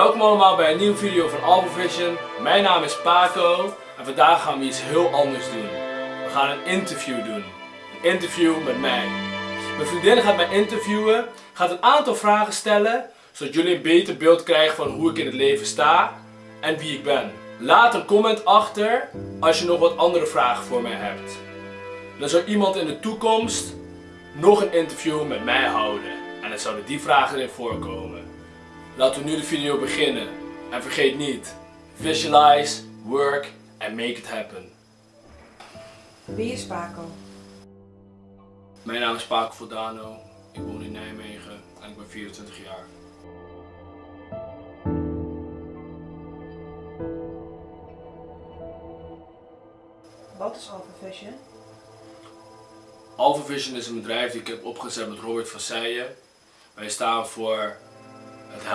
Welkom allemaal bij een nieuwe video van Alphavision. Mijn naam is Paco en vandaag gaan we iets heel anders doen. We gaan een interview doen. Een interview met mij. Mijn vriendin gaat mij interviewen, gaat een aantal vragen stellen, zodat jullie een beter beeld krijgen van hoe ik in het leven sta en wie ik ben. Laat een comment achter als je nog wat andere vragen voor mij hebt. Dan zou iemand in de toekomst nog een interview met mij houden. En dan zouden die vragen erin voorkomen. Laten we nu de video beginnen. En vergeet niet, visualize, work and make it happen. Wie is Paco? Mijn naam is Paco Vodano. Ik woon in Nijmegen en ik ben 24 jaar. Wat is Alpha Vision? Alpha Vision is een bedrijf die ik heb opgezet met Robert van Seijen. Wij staan voor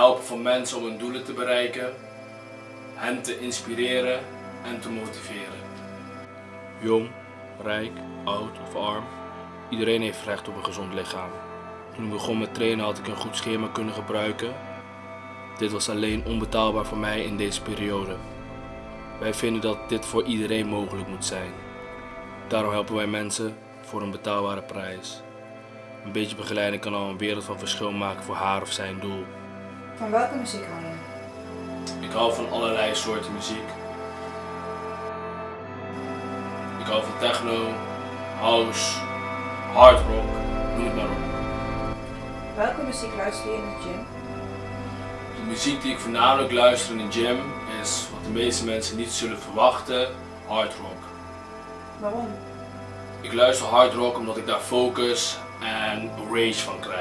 helpen van mensen om hun doelen te bereiken, hen te inspireren en te motiveren. Jong, rijk, oud of arm, iedereen heeft recht op een gezond lichaam. Toen ik begon met trainen had ik een goed schema kunnen gebruiken. Dit was alleen onbetaalbaar voor mij in deze periode. Wij vinden dat dit voor iedereen mogelijk moet zijn. Daarom helpen wij mensen voor een betaalbare prijs. Een beetje begeleiding kan al een wereld van verschil maken voor haar of zijn doel. Van welke muziek hou je? Ik hou van allerlei soorten muziek. Ik hou van techno, house, hard rock, noem het maar op. Welke muziek luister je in de gym? De muziek die ik voornamelijk luister in de gym is wat de meeste mensen niet zullen verwachten, hard rock. Waarom? Ik luister hard rock omdat ik daar focus en rage van krijg.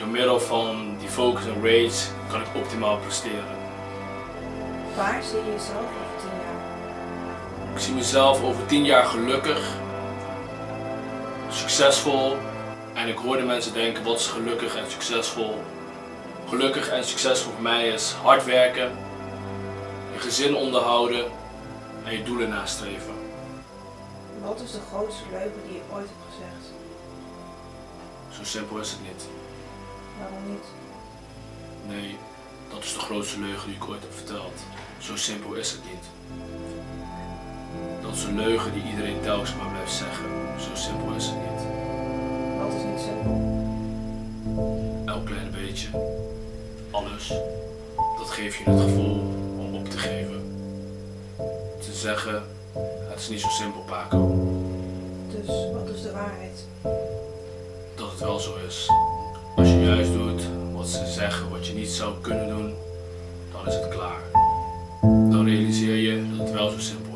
Door middel van die focus en rage kan ik optimaal presteren. Waar zie je jezelf over 10 jaar? Ik zie mezelf over 10 jaar gelukkig, succesvol en ik hoorde mensen denken wat is gelukkig en succesvol. Gelukkig en succesvol voor mij is hard werken, je gezin onderhouden en je doelen nastreven. Wat is de grootste leugen die je ooit hebt gezegd? Zo simpel is het niet. Waarom niet? Nee, dat is de grootste leugen die ik ooit heb verteld. Zo simpel is het niet. Dat is een leugen die iedereen telkens maar blijft zeggen. Zo simpel is het niet. Wat is niet simpel? Elk kleine beetje, alles, dat geeft je het gevoel om op te geven. Te zeggen, het is niet zo simpel Paco, Dus wat is de waarheid? dat het wel zo is. Als je juist doet wat ze zeggen, wat je niet zou kunnen doen, dan is het klaar. Dan realiseer je dat het wel zo simpel is.